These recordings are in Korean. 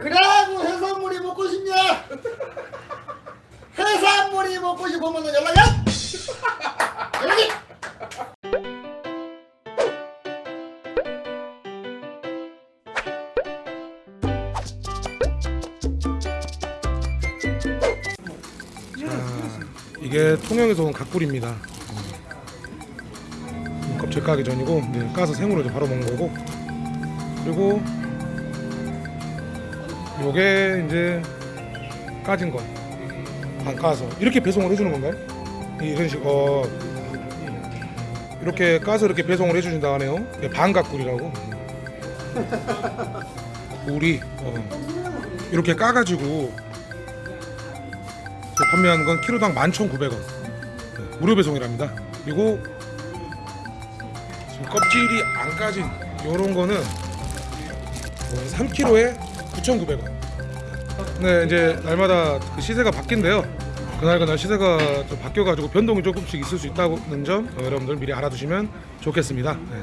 그래고 해산물이 먹고 싶냐? 해산물이 먹고 싶으면 연락해! 연락해! 이게 통영에서 온 각굴입니다. 음, 껍질 까기 전이고 이제 까서 생으로 바로 먹는 거고 그리고 요게 이제 까진 거 안 까서 이렇게 배송을 해주는 건가요? 이런 식 어. 이렇게 까서 이렇게 배송을 해주신다 하네요. 이게 반각굴이라고. 굴이 어. 이렇게 까가지고 판매하는 건 키로당 11,900원 네, 무료 배송이랍니다 그리고 껍질이 안 까진 요런 거는 3kg에 9,900원. 네 이제 날마다 그 시세가 바뀐대요. 그날 그날 시세가 좀 바뀌어가지고 변동이 조금씩 있을 수 있다는 점 어, 여러분들 미리 알아두시면 좋겠습니다. 네.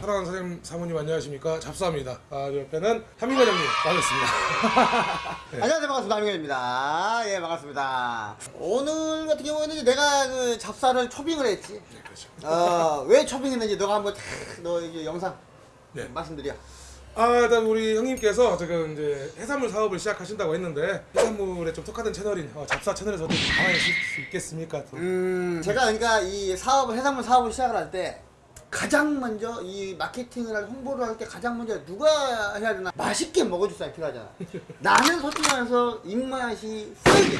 사랑하는 사장님 사모님 안녕하십니까? 잡사입니다. 아, 저 옆에는 한민 과장님 반갑습니다. 네. 안녕하세요. 반갑습니다. 하민경입니다. 예 반갑습니다. 오늘 같은 경우에는 내가 그 잡사를 초빙을 했지. 네, 그렇죠. 어 왜 초빙했는지 너가 한번 탁, 너 이제 영상 네. 말씀드려 아, 일단 우리 형님께서 지금 이제 해산물 사업을 시작하신다고 했는데 해산물에 좀 특화된 채널인 어, 잡사 채널에서도 좀 가만히 있을 수 있겠습니까? 또. 음 제가 그러니까 이 사업을 해산물 사업을 시작을 할 때 가장 먼저 이 마케팅을 할 홍보를 할 때 가장 먼저 누가 해야 되나 맛있게 먹어줄 사람이 필요하잖아 나는 솔직히 말해서 입맛이 세게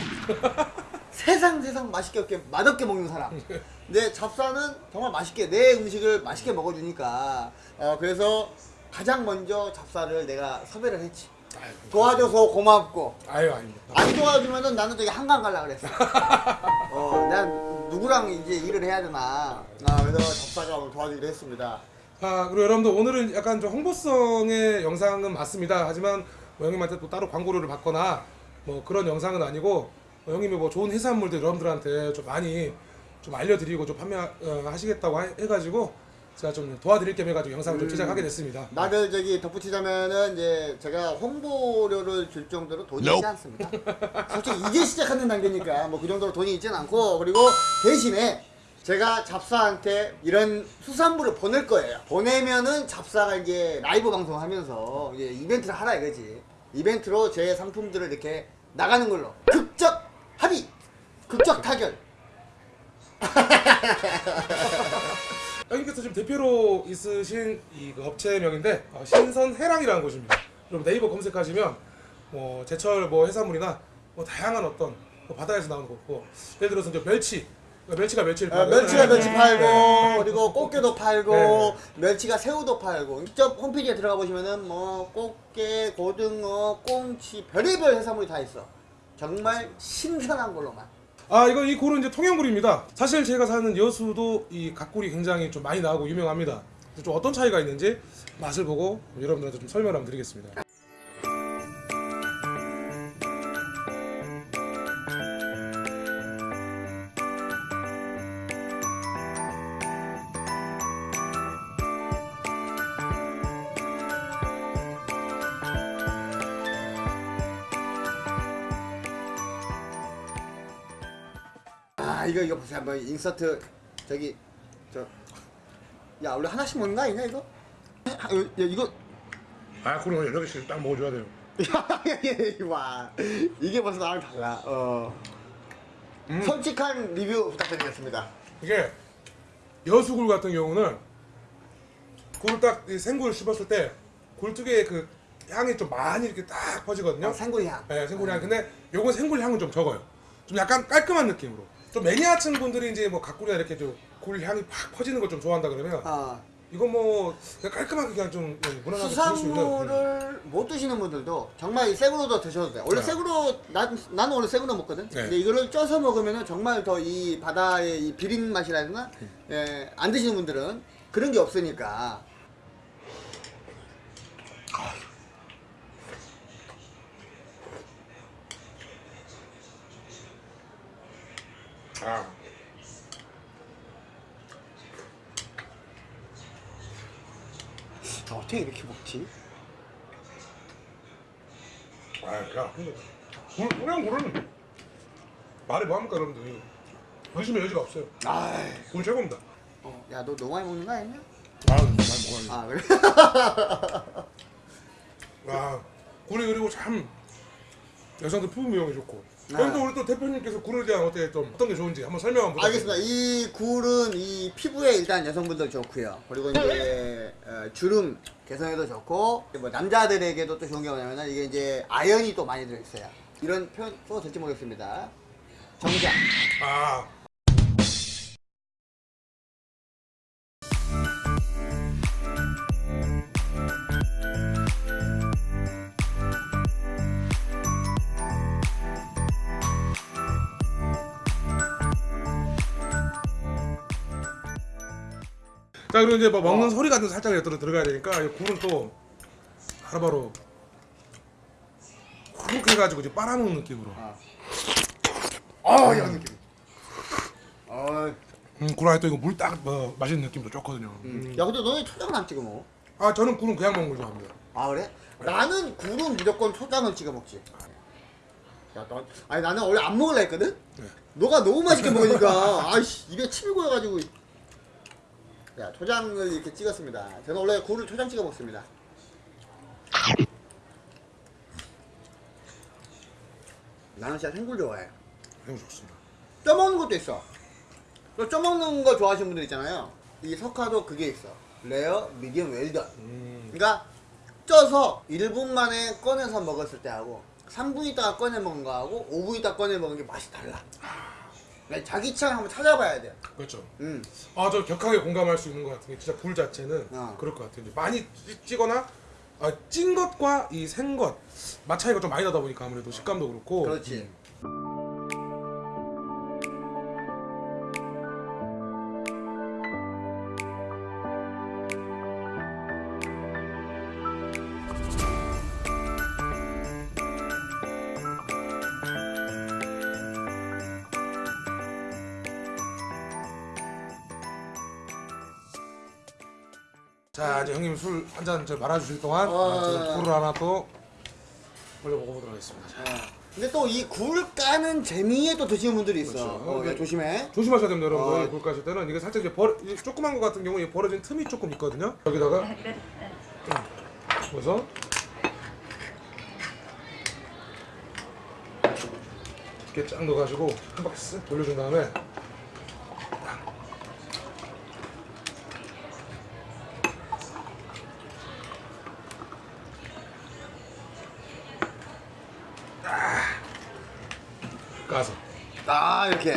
세상 세상 맛있게 없게 맛없게 먹는 사람 근데 잡사는 정말 맛있게 내 음식을 맛있게 먹어주니까 어 그래서 가장 먼저 잡사를 내가 섭외를 했지 아유, 도와줘서 고맙고 아유 아닙니다. 안 도와주면은 나는 저기 한강 갈라 그랬어. 어, 내가 누구랑 이제 일을 해야 되나. 아, 그래서 접사가 오늘 도와주기로 했습니다. 아 그리고 여러분들 오늘은 약간 좀 홍보성의 영상은 맞습니다. 하지만 뭐 형님한테 또 따로 광고를 받거나 뭐 그런 영상은 아니고 뭐 형님이 뭐 좋은 해산물들 여러분들한테 좀 많이 좀 알려드리고 좀 판매하시겠다고 해가지고 제가 좀 도와드릴 겸 해가지고 영상을 좀 제작하게 됐습니다. 나를 저기 덧붙이자면은 이제 제가 홍보료를 줄 정도로 돈이 있지 않습니다. 솔직히 이제 시작하는 단계니까 뭐 그 정도로 돈이 있지는 않고 그리고 대신에 제가 잡사한테 이런 수산물을 보낼 거예요. 보내면은 잡사가 이제 라이브 방송하면서 이제 이벤트를 하라 이거지. 이벤트로 제 상품들을 이렇게 나가는 걸로 극적 합의, 극적 타결. 형님께서 지금 대표로 있으신 이 그 업체명인데 어, 신선해랑이라는 곳입니다. 여러분 네이버 검색하시면 뭐 제철 뭐 해산물이나 뭐 다양한 어떤 뭐 바다에서 나오는 거고 예를 들어서 이제 멸치 멸치가 멸치를 어, 팔고 멸치가 멸치 팔고 네. 그리고 꽃게도 팔고 네. 멸치가 새우도 팔고 직접 홈페이지에 들어가 보시면은 뭐 꽃게, 고등어, 꽁치 별의별 해산물이 다 있어. 정말 신선한 걸로만. 아 이거 이 굴은 이제 통영굴입니다. 사실 제가 사는 여수도 이 갓굴이 굉장히 좀 많이 나오고 유명합니다. 좀 어떤 차이가 있는지 맛을 보고 여러분들한테 좀 설명을 한번 드리겠습니다. 이거 이거 보세요 한번 인서트 저기 저야 원래 하나씩 먹는 거 아니냐 이거? 아, 야, 이거 아 굴은 여러 개씩 딱 먹어줘야 돼요. 와 이게 벌써 나랑 달라. 어. 솔직한 리뷰 부탁드리겠습니다. 이게 여수굴 같은 경우는 굴을 딱이 생굴 씹었을 때 굴특유의 그 향이 좀 많이 이렇게 딱 퍼지거든요. 어, 생굴 향. 네, 생굴 향. 근데 요건 생굴 향은 좀 적어요. 좀 약간 깔끔한 느낌으로. 좀 매니아층 분들이 이제 뭐 각굴이나 이렇게 좀굴 향이 팍 퍼지는 걸 좀 좋아한다 그러면 어. 이건 뭐 그냥 깔끔하게 그냥 좀 예, 무난하게 수. 수산물을 못 드시는 분들도 정말 이 생으로도 드셔도 돼. 원래 네. 생으로 난 나는 원래 생으로 먹거든. 네. 근데 이거를 쪄서 먹으면은 정말 더 이 바다의 이 비린 맛이라 해야 되나? 예, 안 드시는 분들은 그런 게 없으니까. 아. 아, 어떻게 이렇게 먹지? 아, 야, 굴, 그냥 굴은 말이 뭐합니까 여러분들 의심의 여지가 없어요 아이, 굴 최고입니다 야, 너 너무 많이 먹는 거 아니냐? 아 많이 먹어야지 아, 그래? 아 굴이 그리고 참 여성들 피부 미용에 좋고 아. 그럼 또 우리 또 대표님께서 굴에 대한 어떻게 좀 어떤 게 좋은지 한번 설명 한번 알겠습니다. 이 굴은 이 피부에 일단 여성분들 좋고요. 그리고 이제 어, 주름 개선에도 좋고 뭐 남자들에게도 또 좋은 게 뭐냐면 이게 이제 아연이 또 많이 들어있어요. 이런 표현 또 될지 모르겠습니다. 정장. 아 자 그리고 이제 뭐 먹는 어. 소리 같은 거 살짝 들어 들어가야 되니까 이 굴은 또 바로바로 훅 해가지고 이제 빨아먹는 느낌으로 아, 이런 느낌. 아, 음, 굴 안에 또 이거 물 딱 뭐, 맛있는 느낌도 좋거든요. 음. 야 근데 너네 초장은 안 찍어 먹어? 아 저는 굴은 그냥 먹는 걸 좋아합니다. 아 그래? 나는 굴은 무조건 초장을 찍어 먹지. 야, 너, 아니 나는 원래 안 먹을라 했거든? 네. 너가 너무 맛있게 먹으니까 아이씨 입에 침이 고여가지고 야 초장을 이렇게 찍었습니다. 저는 원래 굴을 초장 찍어 먹습니다. 나는 진짜 생굴 좋아해. 너무 좋습니다. 쪄먹는 것도 있어. 또 쪄먹는 거 좋아하시는 분들 있잖아요. 이 석화도 그게 있어. 레어, 미디엄, 웰던. 음. 그러니까 쪄서 1분 만에 꺼내서 먹었을 때 하고 3분 있다가 꺼내 먹은 거하고 5분 있다가 꺼내 먹은 게 맛이 달라. 그러니까 자기 취향 한번 찾아봐야 돼. 그렇죠. 음. 아 저 격하게 공감할 수 있는 것 같은 게 진짜 굴 자체는 어. 그럴 것 같아요. 많이 찌- 찌거나 아, 찐 것과 이 생 것 맛 차이가 좀 많이 나다 보니까 아무래도 식감도 그렇고. 그렇지. 자 이제 형님 술 한 잔 말아주실 동안 어. 아, 저 굴을 하나 또 올려 먹어보도록 하겠습니다. 자, 어. 근데 또 이 굴 까는 재미에 또 드시는 분들이 있어. 그렇죠. 어, 야, 근데- 조심해. 조심하셔야 됩니다, 여러분. 어. 굴 까실 때는 이게 살짝 이제 벌 조그만 거 같은 경우 에 벌어진 틈이 조금 있거든요. 여기다가 음, 그래서 이렇게 쫙 넣어가지고 한 바퀴 쓱 돌려준 다음에 까서 아 이렇게.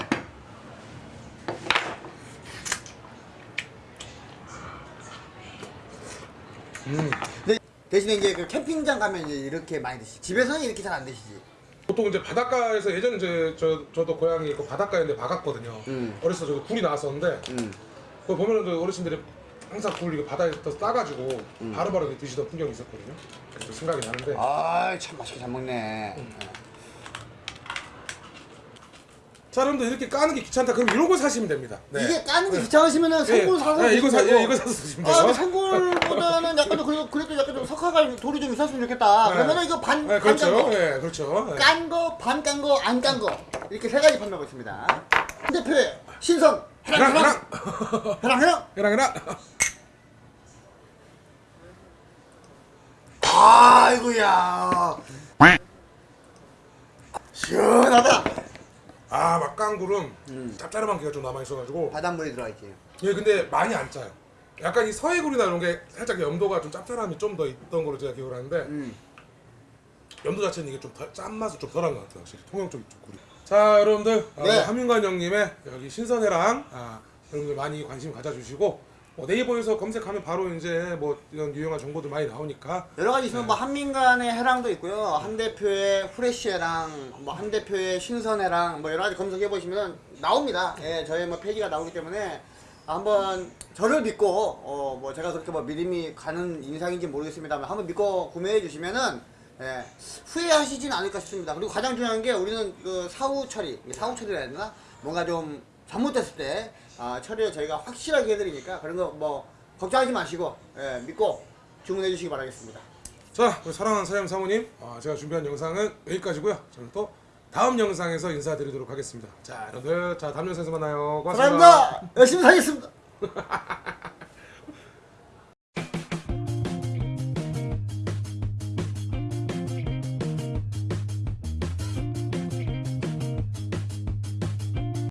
음. 근데 대신에 이제 그 캠핑장 가면 이제 이렇게 많이 드시. 집에서는 이렇게 잘 안 드시지. 보통 이제 바닷가에서 예전에 이제 저 저도 고향이 그 바닷가인데 박았거든요. 음. 어렸을 때 저도 굴이 나왔었는데 음. 그 보면은 그 어르신들이 항상 굴 이거 바다에서 따가지고 바로바로 이렇게 드시던 풍경이 있었거든요. 그래서 생각이 나는데 아참 맛있게 잘 먹네. 자 여러분들 이렇게 까는 게 귀찮다 그럼 이런 거 사시면 됩니다. 네. 이게 까는 게 귀찮으시면은 생굴 예. 사서 네, 이거 사 드시면 되고. 예, 이거 사서 드시면 아, 돼요. 생굴보다는 약간 좀 그래도 약간 좀 석화가 돌이 좀 있었으면 좋겠다. 네. 그러면은 이거 반 네, 반 그렇죠. 깐 거, 예, 그렇죠. 예. 깐 거, 반 깐 거, 안 깐 거 이렇게 세 가지 판매하고 있습니다. 한 대표의 신성 해랑 해랑 해랑 해랑 해랑 해랑. 아이고야. 시원하다. 아 막강굴은 음. 짭짤한 기가 좀 남아 있어가지고 바닷물이 들어가 있지. 예 근데 많이 안 짜요. 약간 이 서해굴이나 이런 게 살짝 염도가 좀 짭짤함이 좀 더 있던 걸로 제가 기억을 하는데 음. 염도 자체는 이게 좀 짠맛이 좀 덜한 것 같아요 확실히 통영 쪽이 좀 굴이 자 여러분들 아, 네. 한민관 형님의 여기 신선해랑 아, 여러분들 많이 관심 가져주시고 뭐 네이버에서 검색하면 바로 이제 뭐 이런 유용한 정보들 많이 나오니까 여러 가지 있으면 뭐 한민간의 해랑도 있고요. 한 대표의 후레쉬 해랑, 뭐 한 대표의 신선 해랑, 뭐 여러 가지 검색해 보시면 나옵니다. 예, 저희 뭐 페이지가 나오기 때문에 한번 저를 믿고 어 뭐 제가 그렇게 뭐 믿음이 가는 인상인지 모르겠습니다만 한번 믿고 구매해 주시면은 예, 후회하시진 않을까 싶습니다. 그리고 가장 중요한 게 우리는 그 사후 처리, 사후 처리라 해야 되나? 뭔가 좀 잘못됐을 때 아, 처리를 저희가 확실하게 해드리니까 그런 거 뭐 걱정하지 마시고 예, 믿고 주문해 주시기 바라겠습니다. 자, 우리 사랑하는 사장 사모님, 아, 제가 준비한 영상은 여기까지고요. 저는 또 다음 영상에서 인사드리도록 하겠습니다. 자, 여러분들, 자 다음 영상에서 만나요. 고맙습니다. 사랑합니다. 열심히 살겠습니다.